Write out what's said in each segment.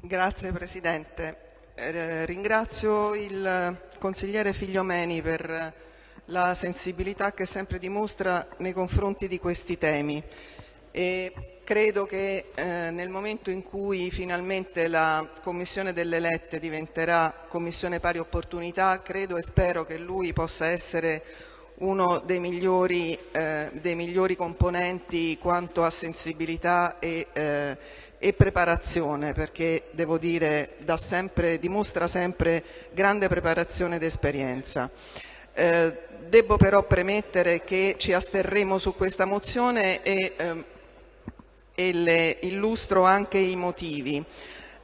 Grazie Presidente. Eh, ringrazio il consigliere Figliomeni per la sensibilità che sempre dimostra nei confronti di questi temi e credo che eh, nel momento in cui finalmente la Commissione delle Lette diventerà Commissione Pari Opportunità, credo e spero che lui possa essere uno dei migliori, eh, dei migliori componenti quanto a sensibilità e, eh, e preparazione, perché devo dire sempre, dimostra sempre grande preparazione ed esperienza. Eh, devo però premettere che ci asterremo su questa mozione e, ehm, e le illustro anche i motivi.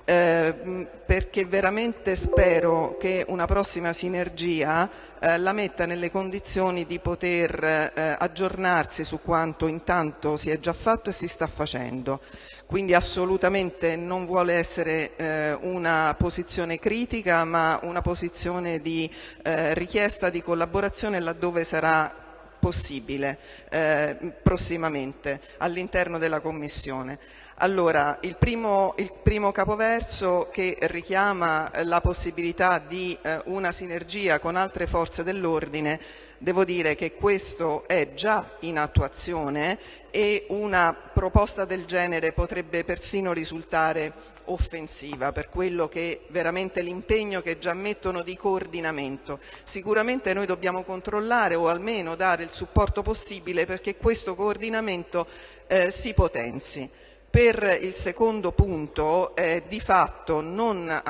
Eh, perché veramente spero che una prossima sinergia eh, la metta nelle condizioni di poter eh, aggiornarsi su quanto intanto si è già fatto e si sta facendo. Quindi assolutamente non vuole essere eh, una posizione critica ma una posizione di eh, richiesta di collaborazione laddove sarà possibile eh, prossimamente all'interno della Commissione. Allora, il primo, il primo, capoverso che richiama la possibilità di eh, una sinergia con altre forze dell'ordine, devo dire che questo è già in attuazione e una proposta del genere potrebbe persino risultare offensiva per quello che veramente l'impegno che già mettono di coordinamento. Sicuramente noi dobbiamo controllare o almeno dare il supporto possibile perché questo coordinamento eh, si potenzi per il secondo punto è di fatto non,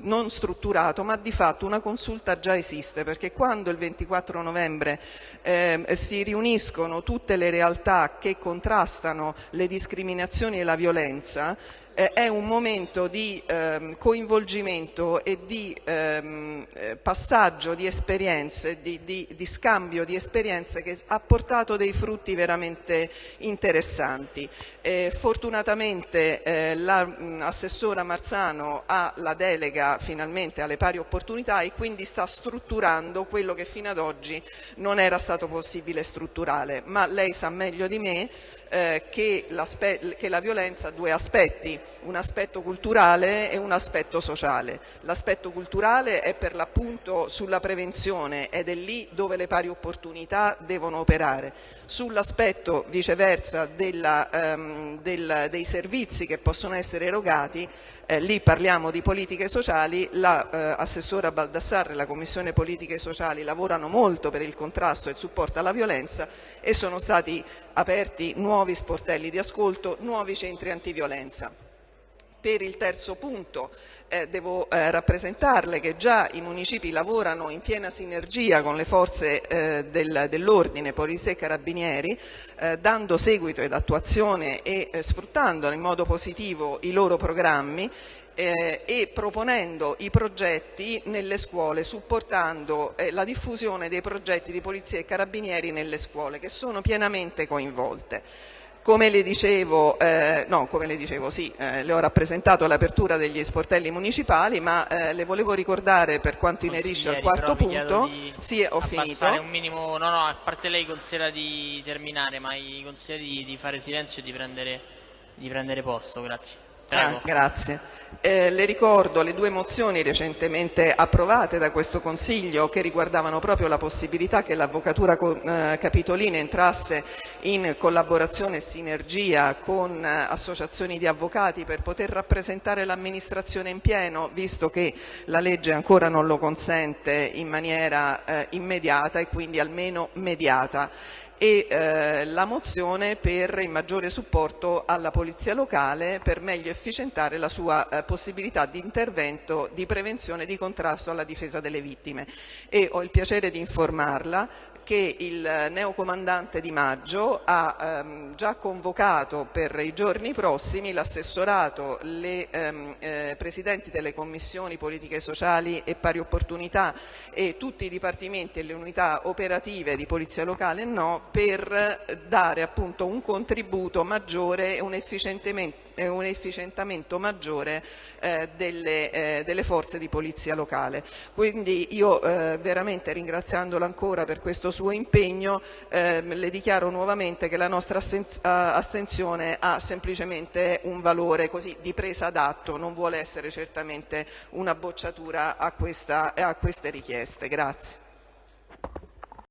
non, strutturato ma di fatto una consulta già esiste perché quando il 24 novembre eh, si riuniscono tutte le realtà che contrastano le discriminazioni e la violenza è un momento di ehm, coinvolgimento e di ehm, eh, passaggio di esperienze, di, di, di, scambio di esperienze che ha portato dei frutti veramente interessanti. Eh, fortunatamente eh, l'assessora Marzano ha la delega finalmente alle pari opportunità e quindi sta strutturando quello che fino ad oggi non era stato possibile strutturare, ma lei sa meglio di me eh, che, che, la violenza ha due aspetti, un aspetto culturale e un aspetto sociale. L'aspetto culturale è per l'appunto sulla prevenzione ed è lì dove le pari opportunità devono operare. Sull'aspetto viceversa della, ehm, del, dei servizi che possono essere erogati, eh, lì parliamo di politiche sociali, l'assessora la, eh, Baldassarre e la Commissione Politiche Sociali lavorano molto per il contrasto e il supporto alla violenza e sono stati aperti nuovi sportelli di ascolto, nuovi centri antiviolenza. Per il terzo punto eh, devo eh, rappresentarle che già i municipi lavorano in piena sinergia con le forze eh, del, dell'ordine, Polizia e Carabinieri, eh, dando seguito ed attuazione e eh, sfruttando in modo positivo i loro programmi eh, e proponendo i progetti nelle scuole, supportando la diffusione dei progetti di polizia e carabinieri nelle scuole che sono pienamente coinvolte. Come le dicevo, eh, no, come le dicevo, sì, eh, le ho rappresentato l'apertura degli sportelli municipali, ma eh, le volevo ricordare per quanto inerisce al quarto punto, sì, ho finito. un minimo, no, no, a parte lei considera di terminare, ma i consiglieri di, di fare silenzio e di prendere, di prendere posto, grazie. Ah, grazie. Eh, le ricordo le due mozioni recentemente approvate da questo Consiglio che riguardavano proprio la possibilità che l'Avvocatura eh, Capitolina entrasse in collaborazione e sinergia con eh, associazioni di avvocati per poter rappresentare l'amministrazione in pieno, visto che la legge ancora non lo consente in maniera eh, immediata e quindi almeno mediata e eh, la mozione per il maggiore supporto alla polizia locale per meglio efficientare la sua eh, possibilità di intervento di prevenzione e di contrasto alla difesa delle vittime. E ho il piacere di informarla che il neocomandante Di Maggio ha ehm, già convocato per i giorni prossimi l'assessorato, le ehm, eh, presidenti delle commissioni politiche sociali e pari opportunità e tutti i dipartimenti e le unità operative di polizia locale no, per dare appunto un contributo maggiore e un un efficientamento maggiore eh, delle, eh, delle, forze di polizia locale. Quindi io eh, veramente ringraziandola ancora per questo suo impegno, eh, le dichiaro nuovamente che la nostra astensione ha semplicemente un valore così di presa d'atto, non vuole essere certamente una bocciatura a, questa, a queste richieste. Grazie.